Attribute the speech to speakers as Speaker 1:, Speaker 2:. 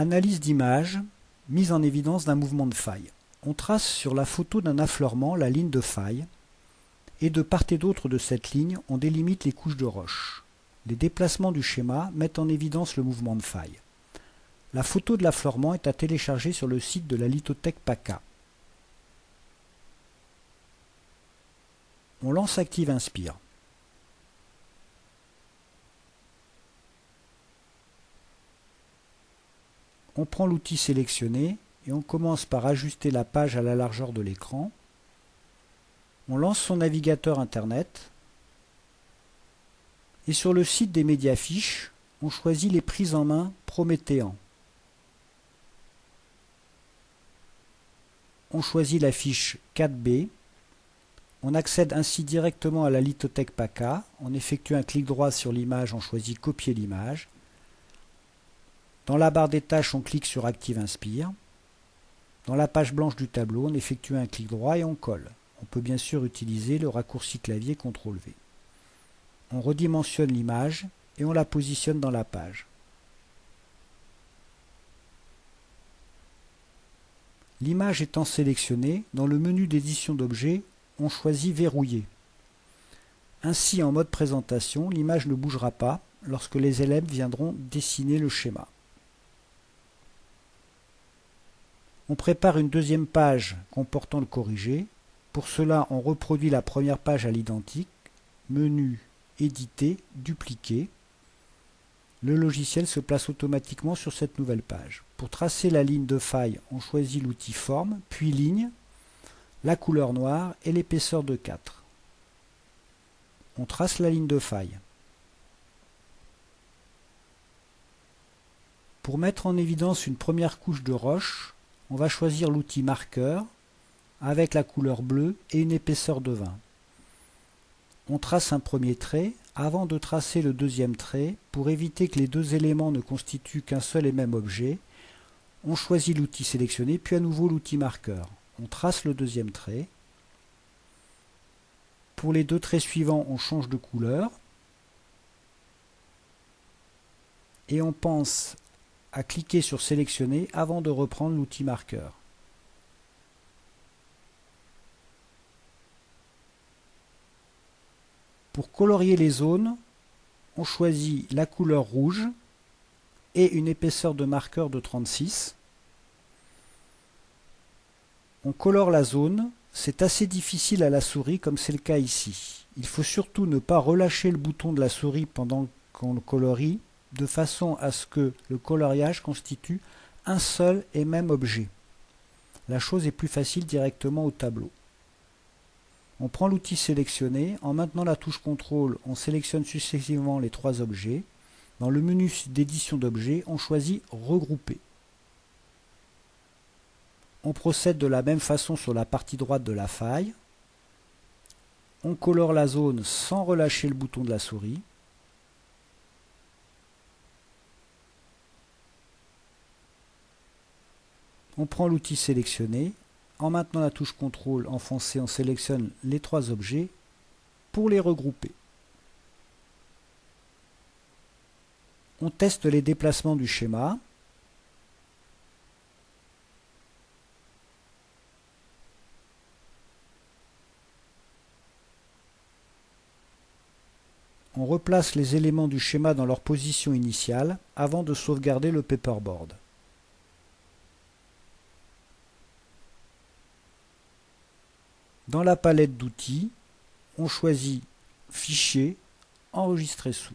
Speaker 1: Analyse d'image, mise en évidence d'un mouvement de faille. On trace sur la photo d'un affleurement la ligne de faille, et de part et d'autre de cette ligne, on délimite les couches de roche. Les déplacements du schéma mettent en évidence le mouvement de faille. La photo de l'affleurement est à télécharger sur le site de la lithothèque PACA. On lance Active Inspire. On prend l'outil sélectionné et on commence par ajuster la page à la largeur de l'écran. On lance son navigateur Internet. Et sur le site des médias fiches, on choisit les prises en main Prométhéan. On choisit la fiche 4B. On accède ainsi directement à la lithothèque PACA. On effectue un clic droit sur l'image, on choisit Copier l'image. Dans la barre des tâches, on clique sur Active Inspire. Dans la page blanche du tableau, on effectue un clic droit et on colle. On peut bien sûr utiliser le raccourci clavier CTRL V. On redimensionne l'image et on la positionne dans la page. L'image étant sélectionnée, dans le menu d'édition d'objets, on choisit Verrouiller. Ainsi, en mode présentation, l'image ne bougera pas lorsque les élèves viendront dessiner le schéma. On prépare une deuxième page comportant le corrigé. Pour cela, on reproduit la première page à l'identique. Menu, éditer, dupliquer. Le logiciel se place automatiquement sur cette nouvelle page. Pour tracer la ligne de faille, on choisit l'outil Forme, puis Ligne, la couleur noire et l'épaisseur de 4. On trace la ligne de faille. Pour mettre en évidence une première couche de roche, on va choisir l'outil marqueur avec la couleur bleue et une épaisseur de 20. On trace un premier trait avant de tracer le deuxième trait pour éviter que les deux éléments ne constituent qu'un seul et même objet. On choisit l'outil sélectionné puis à nouveau l'outil marqueur. On trace le deuxième trait. Pour les deux traits suivants, on change de couleur. Et on pense à cliquer sur sélectionner avant de reprendre l'outil marqueur. Pour colorier les zones, on choisit la couleur rouge et une épaisseur de marqueur de 36. On colore la zone, c'est assez difficile à la souris comme c'est le cas ici. Il faut surtout ne pas relâcher le bouton de la souris pendant qu'on le colorie de façon à ce que le coloriage constitue un seul et même objet. La chose est plus facile directement au tableau. On prend l'outil sélectionné, en maintenant la touche CTRL, on sélectionne successivement les trois objets. Dans le menu d'édition d'objets, on choisit Regrouper. On procède de la même façon sur la partie droite de la faille. On colore la zone sans relâcher le bouton de la souris. On prend l'outil sélectionné. En maintenant la touche CTRL enfoncée, on sélectionne les trois objets pour les regrouper. On teste les déplacements du schéma. On replace les éléments du schéma dans leur position initiale avant de sauvegarder le paperboard. Dans la palette d'outils, on choisit Fichier, Enregistrer sous.